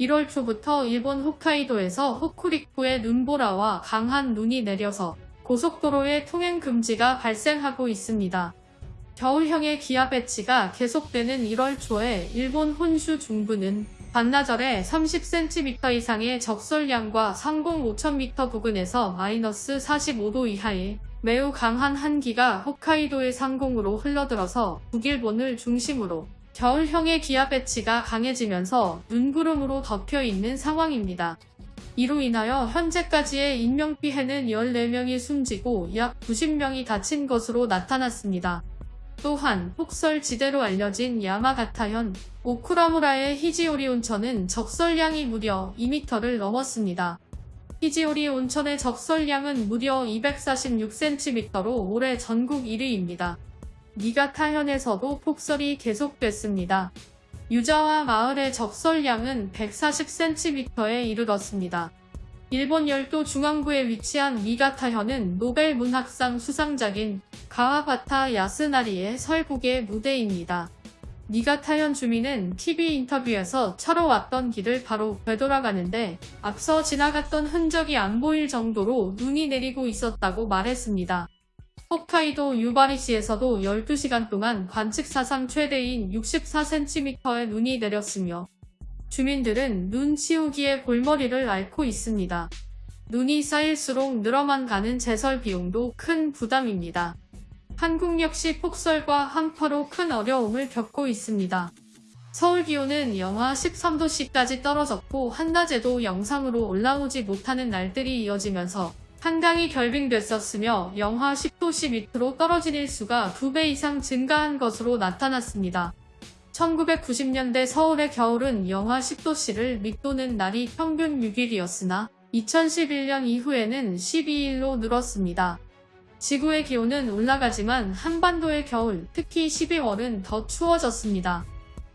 1월 초부터 일본 홋카이도에서 호쿠리쿠의 눈보라와 강한 눈이 내려서 고속도로의 통행 금지가 발생하고 있습니다. 겨울형의 기압 배치가 계속되는 1월 초에 일본 혼슈 중부는 반나절에 30cm 이상의 적설량과 상공 5000m 부근에서 마이너스 45도 이하의 매우 강한 한기가 홋카이도의 상공으로 흘러들어서 북일본을 중심으로 겨울형의 기압 배치가 강해지면서 눈구름으로 덮여 있는 상황입니다. 이로 인하여 현재까지의 인명피해는 14명이 숨지고 약 90명이 다친 것으로 나타났습니다. 또한 폭설지대로 알려진 야마가타현 오쿠라무라의 히지오리 온천은 적설량이 무려 2m를 넘었습니다. 히지오리 온천의 적설량은 무려 246cm로 올해 전국 1위입니다. 니가타현에서도 폭설이 계속됐습니다. 유자와 마을의 적설량은 140cm에 이르렀습니다. 일본 열도 중앙부에 위치한 미가타현은 노벨 문학상 수상작인 가와바타 야스나리의 설국의 무대입니다. 니가타현 주민은 TV 인터뷰에서 차로 왔던 길을 바로 되돌아가는데 앞서 지나갔던 흔적이 안 보일 정도로 눈이 내리고 있었다고 말했습니다. 홋카이도 유바리시에서도 12시간 동안 관측 사상 최대인 64cm의 눈이 내렸으며 주민들은 눈 치우기에 골머리를 앓고 있습니다. 눈이 쌓일수록 늘어만 가는 제설 비용도 큰 부담입니다. 한국 역시 폭설과 한파로 큰 어려움을 겪고 있습니다. 서울 기온은 영하 13도씨까지 떨어졌고 한낮에도 영상으로 올라오지 못하는 날들이 이어지면서 한강이 결빙됐었으며 영하 10도씨 밑으로 떨어진 일수가 2배 이상 증가한 것으로 나타났습니다. 1990년대 서울의 겨울은 영하 10도씨를 밑도는 날이 평균 6일이었으나 2011년 이후에는 12일로 늘었습니다. 지구의 기온은 올라가지만 한반도의 겨울, 특히 12월은 더 추워졌습니다.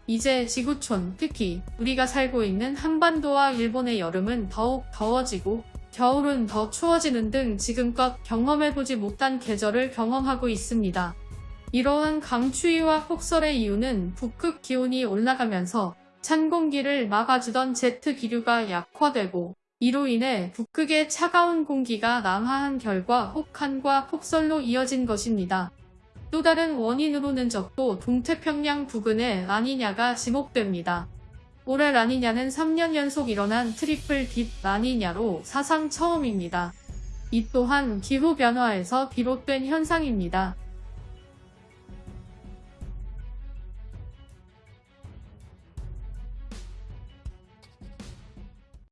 이제 지구촌, 특히 우리가 살고 있는 한반도와 일본의 여름은 더욱 더워지고 겨울은 더 추워지는 등 지금껏 경험해보지 못한 계절을 경험하고 있습니다. 이러한 강추위와 폭설의 이유는 북극 기온이 올라가면서 찬 공기를 막아주던 제트 기류가 약화되고 이로 인해 북극의 차가운 공기가 남하한 결과 혹한과 폭설로 이어진 것입니다. 또 다른 원인으로는 적도 동태평양 부근의 라니냐가 지목됩니다. 올해 라니냐는 3년 연속 일어난 triple dip 라니냐로 사상 처음입니다. 이 또한 기후변화에서 비롯된 현상입니다.